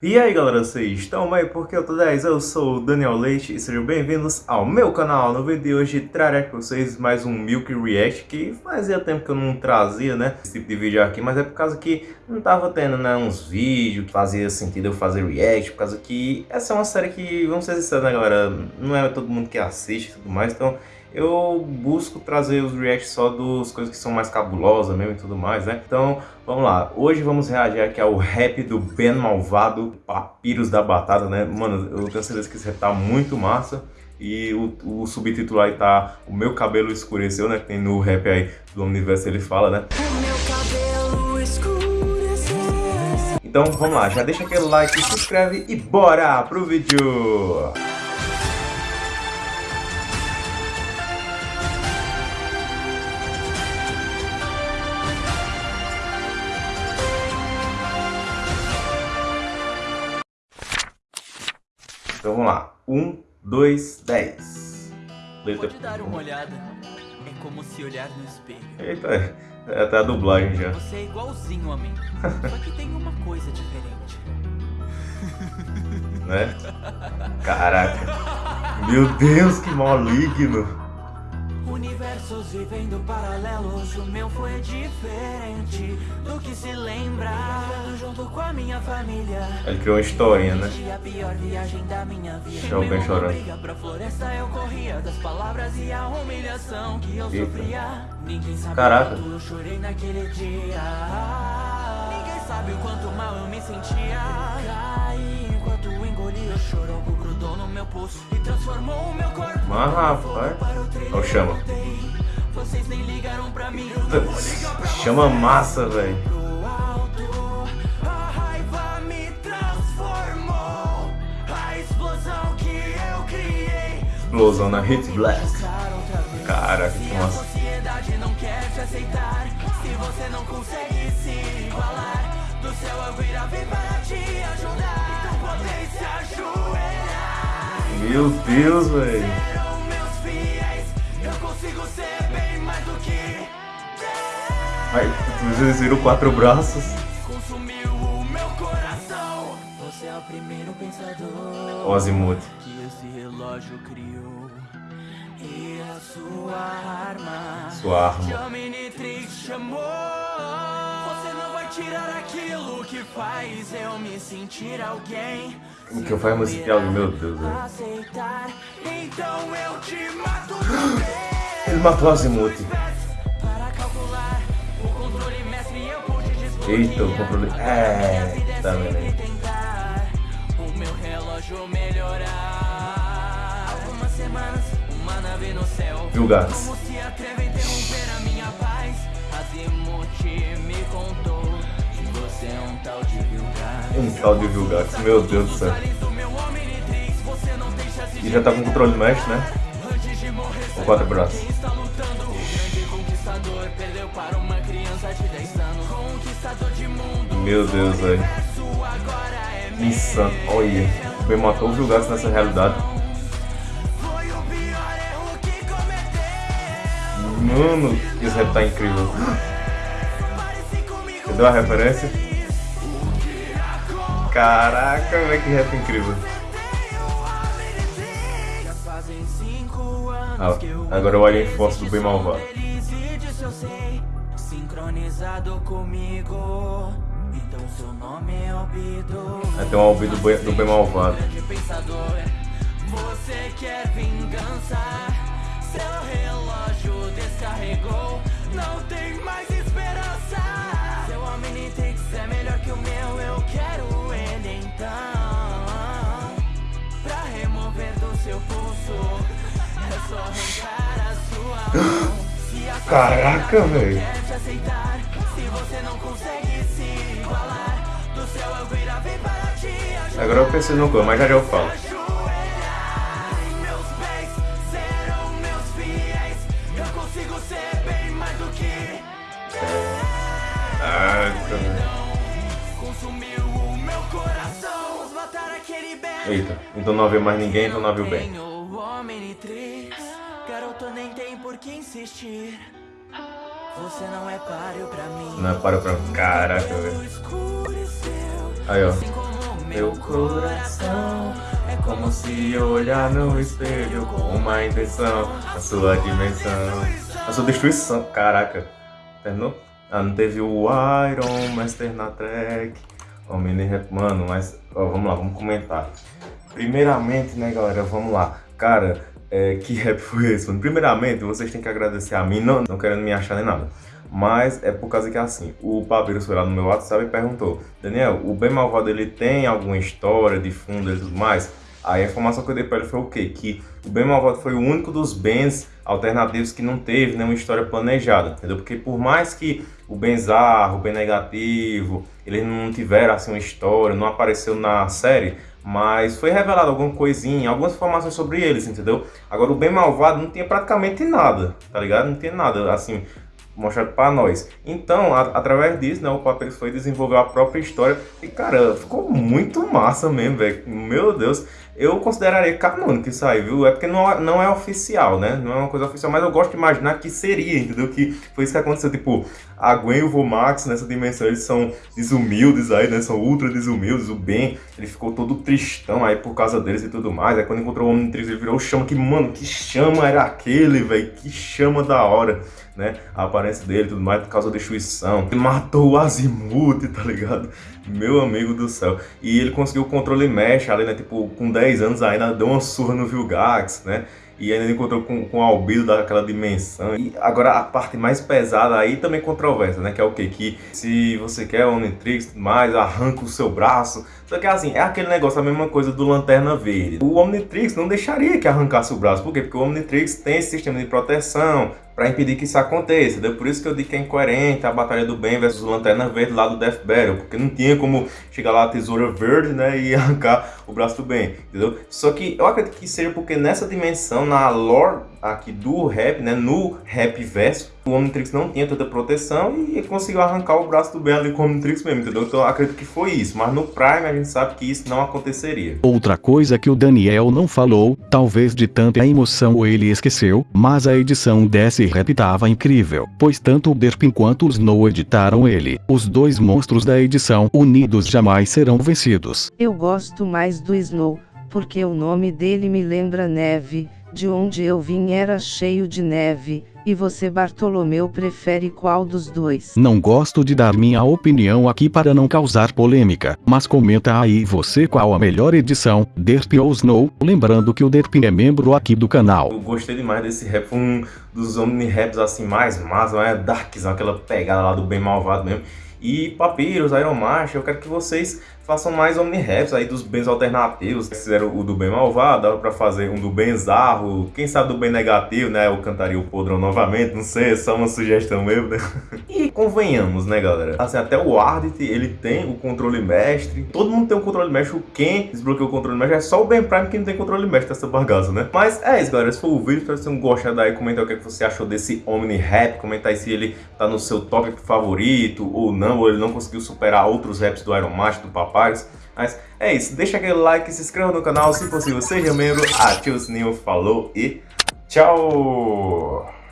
E aí galera, vocês estão bem? Porque eu tô 10, eu sou o Daniel Leite e sejam bem-vindos ao meu canal. No vídeo de hoje trarei para vocês mais um Milk React que fazia tempo que eu não trazia, né, esse tipo de vídeo aqui, mas é por causa que não tava tendo, né, uns vídeos que fazia sentido eu fazer react, por causa que essa é uma série que, vamos ser sinceros, né galera, não é todo mundo que assiste e tudo mais, então eu busco trazer os reacts só das coisas que são mais cabulosas mesmo e tudo mais, né? Então, vamos lá. Hoje vamos reagir aqui ao rap do Ben Malvado, Papiros da Batata, né? Mano, eu tenho certeza que esse rap tá muito massa. E o, o subtítulo aí tá O Meu Cabelo Escureceu, né? Que tem no rap aí do Universo, ele fala, né? O meu cabelo escureceu. Então, vamos lá. Já deixa aquele like, se inscreve e bora pro vídeo! Vamos lá. Um, dois, dez. Letra... Pode dar uma olhada. É como se olhar no espelho. Eita, é até a dublagem já. Você é igualzinho a mim. só que tem uma coisa diferente. Né? Caraca. Meu Deus, que maligno universos vivendo paralelos O meu foi diferente do que se lembra. Junto com a minha família. Ele criou uma historinha, né? A pior viagem da minha vida. Deixa alguém chorando. pra floresta eu corria Das palavras e a humilhação que eu sofria. Ninguém sabe Caraca. quanto eu chorei naquele dia. Ninguém sabe o quanto mal eu me sentia. Caí enquanto engoli o choro grudou no meu pulso E transformou o meu corpo. Mas rapaz, olha o chama vocês nem ligaram pra mim. Chama massa, velho. Explosão na Hit Black. Caraca, que massa. não quer te Aí, vocês viram quatro braços. Consumiu o meu coração. Você é o primeiro pensador. Que esse relógio criou. E a sua arma. Sua arma. Jaminitrix chamou. Você não vai tirar aquilo que faz eu me sentir alguém. O que eu faço me sentir alguém, meu Deus. Aceitar, então eu te mato Ele matou Azimuth. Eita, o controle. É, tá vendo O meu relógio melhorar. Algumas semanas, uma nave no céu. Vilgax. Como se atreve a interromper a minha paz? Azimuth me contou que você é um tal de Vilgax. Um tal de Vilgax, meu Deus do céu. E já tá com controle mesh, né? Com quatro braços. Meu Deus, velho. Insano. Olha. Me matou o Vilgax nessa realidade. Mano, esse rap tá incrível. Entendeu a referência? Caraca, velho, que rap incrível. Ah, agora o Alien Force do bem malvado. Sincronizado comigo então seu nome é Albido. É, tem um Albido do bem malvado. Você quer vingança? Seu relógio descarregou. Não tem mais esperança. Seu Omnitrix é melhor que o meu. Eu quero ele então. Pra remover do seu pulso. É só arrancar a sua mão. Caraca, velho. Se você não consegue Agora eu pensei no como, mas já já eu falo. Bem. Eita, então não havia mais ninguém, então não o bem. Garoto nem tem por que insistir. Você não é páreo pra mim. Não é páreo pra mim. Caraca, velho. Aí, ó. Assim meu coração. É como se olhar no espelho com uma intenção, a sua dimensão, a sua destruição. Caraca, terminou? Ah, não teve o Iron Master na track, o mini rap, mano, mas ó, vamos lá, vamos comentar. Primeiramente, né, galera, vamos lá. Cara, é, que rap foi esse, mano? Primeiramente, vocês têm que agradecer a mim, não, não querendo me achar nem nada. Mas é por causa que assim, o Papyrus foi lá no meu WhatsApp e perguntou Daniel, o Bem Malvado ele tem alguma história de fundo e tudo mais? Aí a informação que eu dei pra ele foi o quê? Que o Bem Malvado foi o único dos bens alternativos que não teve nenhuma história planejada, entendeu? Porque por mais que o Benzarro, o Bem Negativo, eles não tiveram assim uma história, não apareceu na série, mas foi revelado alguma coisinha, algumas informações sobre eles, entendeu? Agora o Bem Malvado não tinha praticamente nada, tá ligado? Não tinha nada, assim, mostrado para nós. Então, a, através disso, né, o Papyrus foi desenvolver a própria história e, cara, ficou muito massa mesmo, velho. Meu Deus, eu consideraria canônico isso aí, viu? É porque não, é, não é oficial, né? Não é uma coisa oficial, mas eu gosto de imaginar que seria, entendeu? Que foi isso que aconteceu, tipo, a Gwen e o Vomax nessa dimensão, eles são desumildes aí, né? São ultra desumildes, o Ben, ele ficou todo tristão aí por causa deles e tudo mais. Aí quando encontrou o Omnitrix, ele virou chama, que, mano, que chama era aquele, velho? Que chama da hora né? A dele e tudo mais por causa da destruição. Ele matou o Azimuth, tá ligado? Meu amigo do céu. E ele conseguiu o controle mesh ali, né? Tipo, com 10 anos ainda deu uma surra no Vilgax, né? E ainda encontrou com, com o albedo daquela dimensão. E agora a parte mais pesada aí também controversa, né? Que é o quê? Que se você quer Omnitrix e mais, arranca o seu braço. Só que assim, é aquele negócio, a mesma coisa do Lanterna Verde. O Omnitrix não deixaria que arrancasse o braço. Por quê? Porque o Omnitrix tem esse sistema de proteção, para impedir que isso aconteça. Entendeu? Por isso que eu digo que é incoerente a Batalha do Bem versus Lanterna Verde lá do Death Battle, porque não tinha como chegar lá a Tesoura Verde, né, e arrancar o braço do bem, entendeu? Só que eu acredito que seja porque nessa dimensão, na lore aqui do rap, né, no rap verso, o Omnitrix não tinha tanta proteção e conseguiu arrancar o braço do bem ali com o Omnitrix mesmo, entendeu? Então eu acredito que foi isso, mas no Prime a gente sabe que isso não aconteceria. Outra coisa que o Daniel não falou, talvez de tanta emoção ele esqueceu, mas a edição desse rap tava incrível, pois tanto o Derpin quanto o Snow editaram ele. Os dois monstros da edição unidos jamais serão vencidos. Eu gosto mais do Snow, porque o nome dele me lembra neve, de onde eu vim era cheio de neve, e você Bartolomeu prefere qual dos dois? Não gosto de dar minha opinião aqui para não causar polêmica, mas comenta aí você qual a melhor edição, Derp ou Snow, lembrando que o Derp é membro aqui do canal. Eu gostei demais desse rap, um dos omni-raps assim mais massa, é darkzão, aquela pegada lá do bem malvado mesmo. E Papyrus, Iron Master, eu quero que vocês façam mais omni-raps aí dos bens alternativos. Fizeram o do bem malvado, dava pra fazer um do bem zarro, quem sabe do bem negativo, né? Eu cantaria o podrão novamente, não sei, é só uma sugestão mesmo, né? E convenhamos, né, galera? Assim, até o Ardit, ele tem o controle mestre. Todo mundo tem um controle mestre. O Ken desbloqueou o controle mestre. É só o Ben Prime que não tem controle mestre dessa bagaça, né? Mas é isso, galera. Esse foi o vídeo. Espero que vocês tenham gostado aí. Comenta o que, é que você achou desse Omni-Rap. Comenta aí se ele tá no seu top favorito ou não. Ou ele não conseguiu superar outros raps do Iron Master, do Papai. Mas é isso, deixa aquele like, se inscreva no canal, se possível seja membro, ative o sininho, falou e tchau!